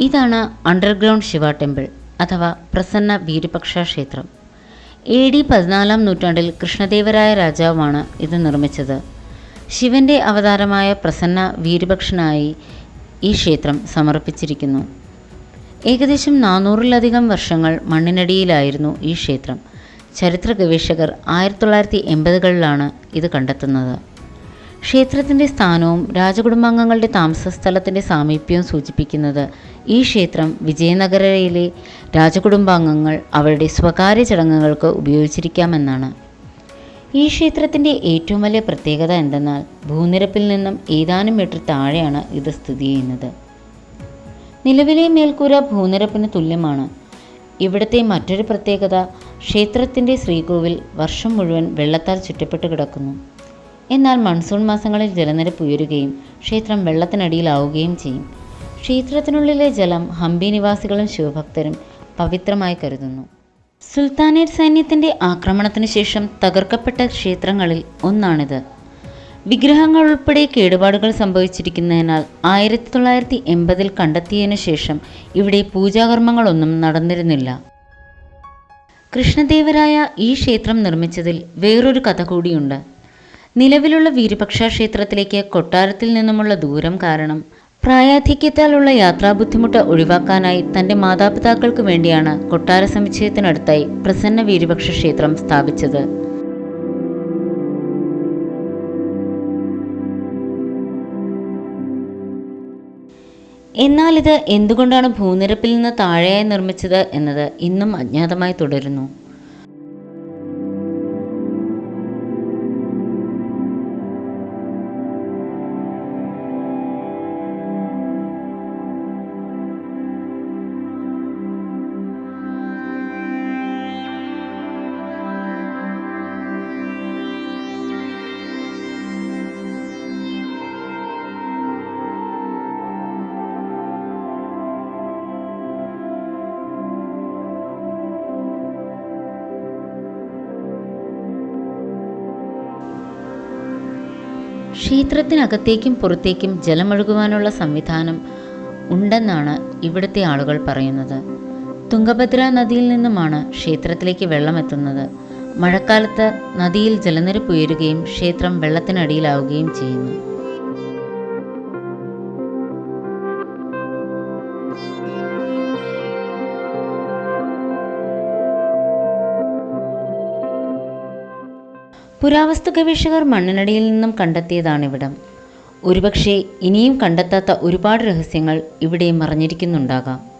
ഇതാണ് underground Shiva temple അഥവാ പ്രസന്ന വീരപക്ഷ ക്ഷേത്രം. എ ഡി പതിനാലാം നൂറ്റാണ്ടിൽ കൃഷ്ണദേവരായ രാജാവാണ് ഇത് നിർമ്മിച്ചത്. ശിവന്റെ അവതാരമായ പ്രസന്ന വീരപക്ഷനായി ഈ ക്ഷേത്രം സമർപ്പിച്ചിരിക്കുന്നു. ഏകദേശം നാനൂറിലധികം വർഷങ്ങൾ മണ്ണിനടിയിലായിരുന്നു ഈ ക്ഷേത്രം. ചരിത്ര ഗവേഷകർ ആയിരത്തി തൊള്ളായിരത്തി എൺപതുകളിലാണ് ഇത് കണ്ടെത്തുന്നത്. ക്ഷേത്രത്തിന്റെ സ്ഥാനവും രാജകുടുംബാംഗങ്ങളുടെ താമസ സ്ഥലത്തിന്റെ സാമീപ്യവും സൂചിപ്പിക്കുന്നത് ഈ ക്ഷേത്രം വിജയനഗരയിലെ രാജകുടുംബാംഗങ്ങൾ അവരുടെ സ്വകാര്യ ചടങ്ങുകൾക്ക് ഉപയോഗിച്ചിരിക്കാമെന്നാണ്. ഈ ക്ഷേത്രത്തിന്റെ ഏറ്റവും വലിയ പ്രത്യേകത എന്തെന്നാൽ ഭൂനിരപ്പിൽ നിന്നും ഏതാനും മീറ്റർ താഴെയാണ് ഇത് സ്ഥിതി ചെയ്യുന്നത്. നിലവിലെ മേൽക്കൂര ഭൂനിരപ്പിന് തുല്യമാണ്. ഇവിടുത്തെ മറ്റൊരു പ്രത്യേകത ക്ഷേത്രത്തിന്റെ ശ്രീകോവിൽ വർഷം മുഴുവൻ വെള്ളത്താൽ ചുറ്റപ്പെട്ട് കിടക്കുന്നു. എന്നാൽ മൺസൂൺ മാസങ്ങളിൽ ജലനിരപ്പ് ഉയരുകയും ക്ഷേത്രം വെള്ളത്തിനടിയിലാവുകയും ചെയ്യും. ക്ഷേത്രത്തിനുള്ളിലെ ജലം ഹംപി നിവാസികളും ശിവഭക്തരും പവിത്രമായി കരുതുന്നു. സുൽത്താനേറ്റ് സൈന്യത്തിന്റെ ആക്രമണത്തിന് ശേഷം തകർക്കപ്പെട്ട ക്ഷേത്രങ്ങളിൽ ഒന്നാണിത്. വിഗ്രഹങ്ങൾ ഉൾപ്പെടെ കേടുപാടുകൾ സംഭവിച്ചിരിക്കുന്നതിനാൽ ആയിരത്തി തൊള്ളായിരത്തി എൺപതിൽ കണ്ടെത്തിയതിനു ശേഷം ഇവിടെ പൂജാകർമ്മങ്ങളൊന്നും നടന്നിരുന്നില്ല. കൃഷ്ണദേവരായ ഈ ക്ഷേത്രം നിർമ്മിച്ചതിൽ വേറൊരു കഥ കൂടിയുണ്ട്. നിലവിലുള്ള വീരപക്ഷ ക്ഷേത്രത്തിലേക്ക് കൊട്ടാരത്തിൽ നിന്നുമുള്ള ദൂരം കാരണം പ്രായാധിക്യത്താലുള്ള യാത്രാ ബുദ്ധിമുട്ട് ഒഴിവാക്കാനായി തന്റെ മാതാപിതാക്കൾക്ക് വേണ്ടിയാണ് കൊട്ടാര സമുച്ചയത്തിനടുത്തായി പ്രസന്ന വീരപക്ഷ ക്ഷേത്രം സ്ഥാപിച്ചത്. എന്നാൽ ഇത് എന്തുകൊണ്ടാണ് ഭൂനിരപ്പിൽ നിന്ന് താഴെയായി നിർമ്മിച്ചത് എന്നത് ഇന്നും അജ്ഞാതമായി തുടരുന്നു. ക്ഷേത്രത്തിനകത്തേക്കും പുറത്തേക്കും ജലമൊഴുകുവാനുള്ള സംവിധാനം ഉണ്ടെന്നാണ് ഇവിടുത്തെ ആളുകൾ പറയുന്നത്. തുങ്കഭദ്ര നദിയിൽ നിന്നുമാണ് ക്ഷേത്രത്തിലേക്ക് വെള്ളമെത്തുന്നത്. മഴക്കാലത്ത് നദിയിൽ ജലനിരപ്പ് ഉയരുകയും ക്ഷേത്രം വെള്ളത്തിനടിയിലാവുകയും ചെയ്യുന്നു. പുരാവസ്തു ഗവേഷകർ മണ്ണിനടിയിൽ നിന്നും കണ്ടെത്തിയതാണ് കണ്ടെത്തിയതാണിവിടം. ഒരുപക്ഷെ ഇനിയും കണ്ടെത്താത്ത ഒരുപാട് രഹസ്യങ്ങൾ ഇവിടെ മറഞ്ഞിരിക്കുന്നുണ്ടാകാം